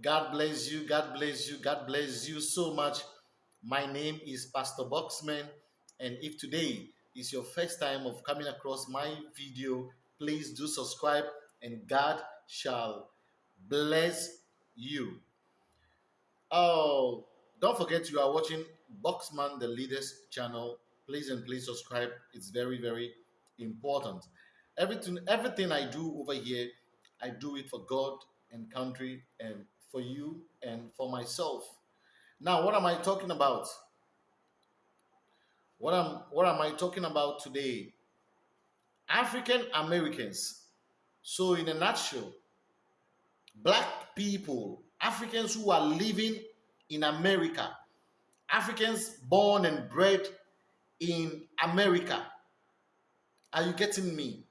God bless you. God bless you. God bless you so much. My name is Pastor Boxman, and if today is your first time of coming across my video, please do subscribe, and God shall bless you. Oh, don't forget you are watching Boxman the Leaders channel. Please and please subscribe. It's very very important. Everything everything I do over here, I do it for God and country and for you and for myself. Now, what am I talking about? What am what am I talking about today? African Americans. So in a nutshell, black people, Africans who are living in America, Africans born and bred in America. Are you getting me?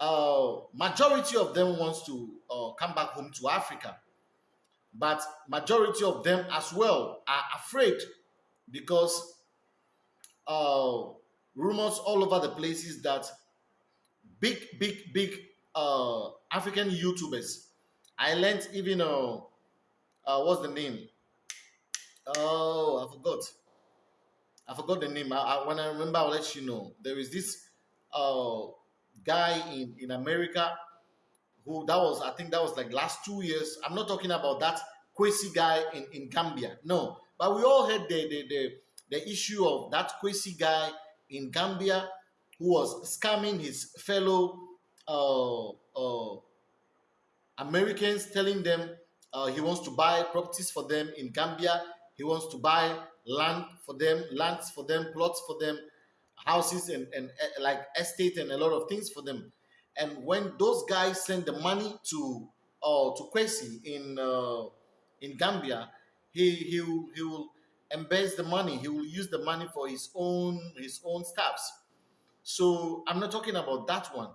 Uh, majority of them wants to uh, come back home to Africa but majority of them as well are afraid because uh, rumors all over the places that big, big, big uh, African YouTubers. I learned even uh, uh, what's the name? Oh, I forgot. I forgot the name. I, I, when I remember, I'll let you know. There is this uh, guy in in America who that was I think that was like last two years. I'm not talking about that Kwesi guy in, in Gambia. No, but we all had the, the the the issue of that Kwesi guy in Gambia who was scamming his fellow uh, uh, Americans, telling them uh, he wants to buy properties for them in Gambia. He wants to buy land for them, lands for them, plots for them, houses and, and uh, like estate and a lot of things for them. And when those guys send the money to uh, to Kwesi in uh, in Gambia, he he will, he will embase the money. He will use the money for his own his own stuffs. So I'm not talking about that one.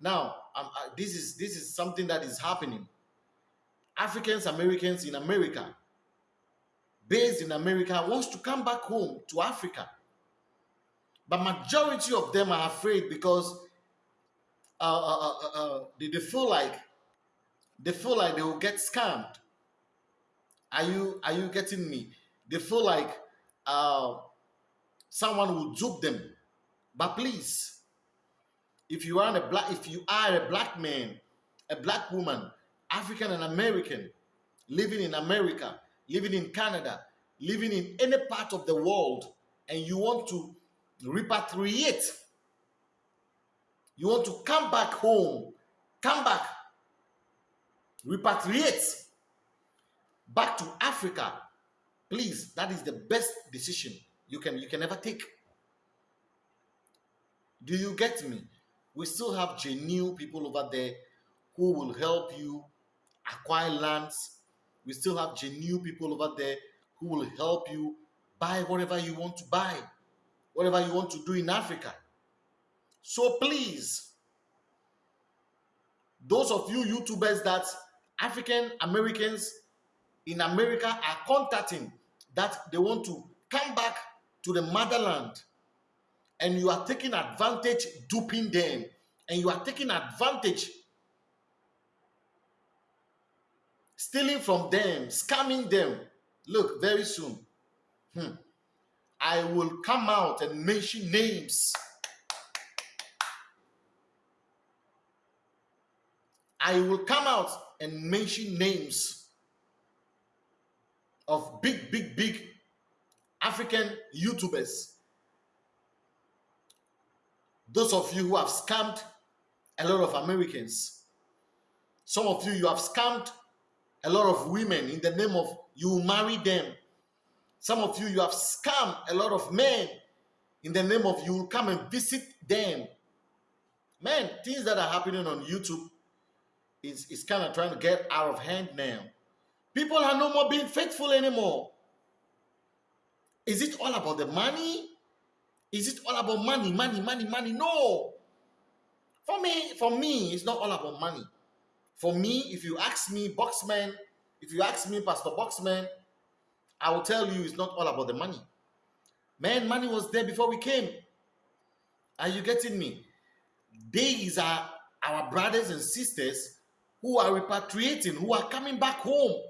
Now, um, uh, this is this is something that is happening. Africans Americans in America, based in America, wants to come back home to Africa, but majority of them are afraid because uh, uh, uh, uh, uh they, they feel like they feel like they will get scammed. Are you are you getting me? They feel like uh, someone will dupe them. But please, if you are a black, if you are a black man, a black woman, African and American, living in America, living in Canada, living in any part of the world, and you want to repatriate you want to come back home, come back, repatriate back to Africa. Please, that is the best decision you can you can ever take. Do you get me? We still have genuine people over there who will help you acquire lands. We still have genuine people over there who will help you buy whatever you want to buy, whatever you want to do in Africa. So please, those of you YouTubers that African Americans in America are contacting that they want to come back to the motherland and you are taking advantage duping them and you are taking advantage stealing from them scamming them look very soon hmm, i will come out and mention names I will come out and mention names of big, big, big African YouTubers. Those of you who have scammed a lot of Americans. Some of you, you have scammed a lot of women in the name of you marry them. Some of you, you have scammed a lot of men in the name of you come and visit them. Man, things that are happening on YouTube is, is kind of trying to get out of hand now. People are no more being faithful anymore. Is it all about the money? Is it all about money, money, money, money? No. For me, for me, it's not all about money. For me, if you ask me, Boxman, if you ask me, Pastor Boxman, I will tell you it's not all about the money. Man, money was there before we came. Are you getting me? These are our brothers and sisters who are repatriating, who are coming back home.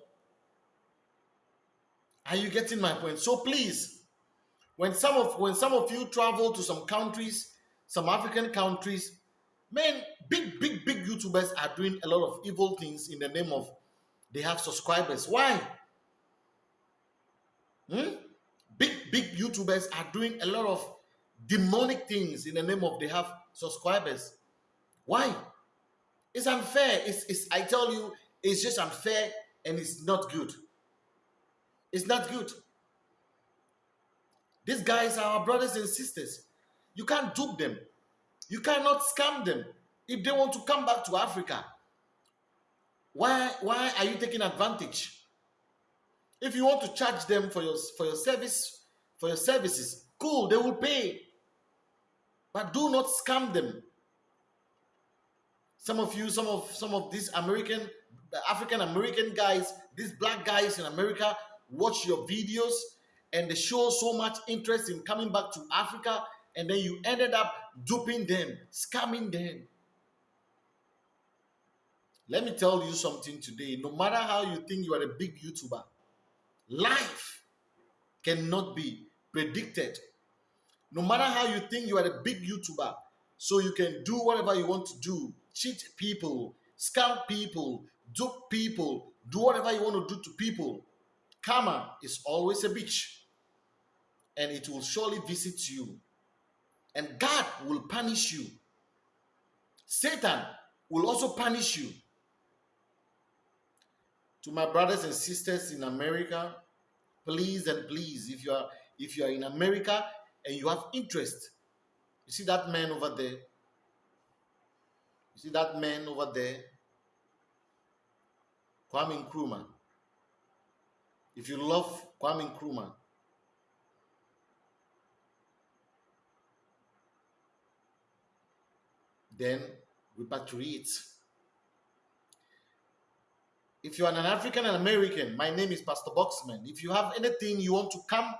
Are you getting my point? So please, when some of when some of you travel to some countries, some African countries, man, big, big, big YouTubers are doing a lot of evil things in the name of they have subscribers. Why? Hmm? Big, big YouTubers are doing a lot of demonic things in the name of they have subscribers. Why? It's unfair. It's, it's I tell you, it's just unfair and it's not good. It's not good. These guys are our brothers and sisters. You can't dupe them. You cannot scam them. If they want to come back to Africa, why, why are you taking advantage? If you want to charge them for your, for your service, for your services, cool, they will pay. But do not scam them. Some of you, some of some of these American, African American guys, these black guys in America watch your videos and they show so much interest in coming back to Africa, and then you ended up duping them, scamming them. Let me tell you something today. No matter how you think you are a big YouTuber, life cannot be predicted. No matter how you think you are a big YouTuber, so you can do whatever you want to do, cheat people, scam people, dupe people, do whatever you want to do to people. Karma is always a bitch and it will surely visit you. And God will punish you. Satan will also punish you. To my brothers and sisters in America, please and please, if you are if you are in America and you have interest, you see that man over there, you see that man over there? Kwame Nkrumah. If you love Kwame Nkrumah, then repatriate. If you are an African and American, my name is Pastor Boxman. If you have anything you want to come,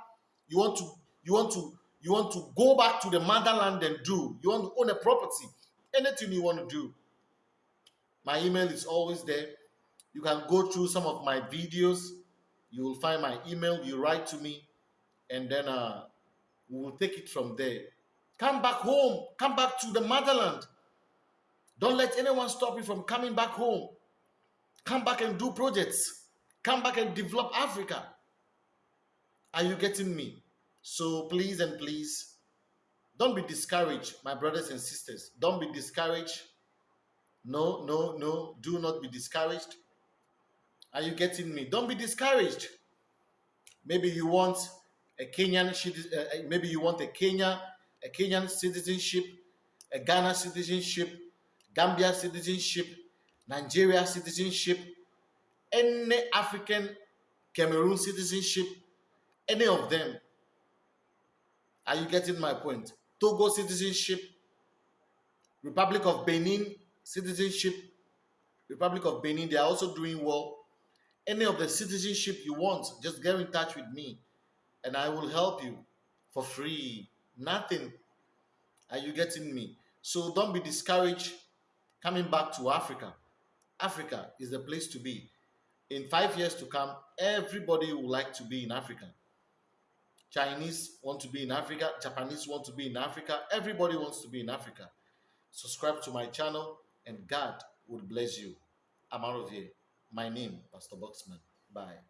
you want to, you want to, you want to go back to the motherland and do, you want to own a property, anything you want to do, my email is always there. You can go through some of my videos. You will find my email. You write to me, and then uh, we will take it from there. Come back home. Come back to the motherland. Don't let anyone stop you from coming back home. Come back and do projects. Come back and develop Africa. Are you getting me? So please and please, don't be discouraged, my brothers and sisters. Don't be discouraged no, no, no. Do not be discouraged. Are you getting me? Don't be discouraged. Maybe you want a Kenyan, uh, uh, maybe you want a Kenya, a Kenyan citizenship, a Ghana citizenship, Gambia citizenship, Nigeria citizenship, any African Cameroon citizenship, any of them. Are you getting my point? Togo citizenship, Republic of Benin citizenship, Republic of Benin, they are also doing well. Any of the citizenship you want, just get in touch with me and I will help you for free. Nothing. Are you getting me? So don't be discouraged coming back to Africa. Africa is the place to be. In five years to come, everybody would like to be in Africa. Chinese want to be in Africa, Japanese want to be in Africa, everybody wants to be in Africa. Subscribe to my channel and God would bless you. I'm out of here. My name, Pastor Boxman. Bye.